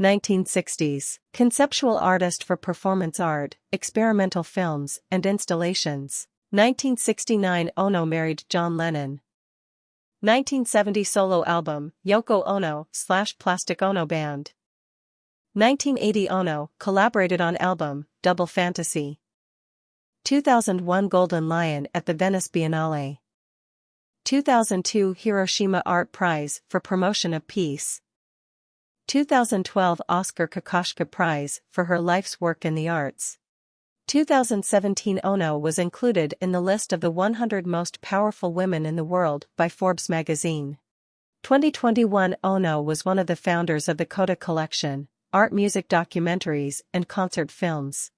1960s. Conceptual artist for performance art, experimental films, and installations. 1969 Ono married John Lennon. 1970 solo album, Yoko Ono slash Plastic Ono Band. 1980 Ono collaborated on album, Double Fantasy. 2001 Golden Lion at the Venice Biennale. 2002 Hiroshima Art Prize for Promotion of Peace. 2012 Oskar Kokoschka Prize for her life's work in the arts. 2017 Ono was included in the list of the 100 most powerful women in the world by Forbes magazine. 2021 Ono was one of the founders of the Coda Collection, art music documentaries and concert films.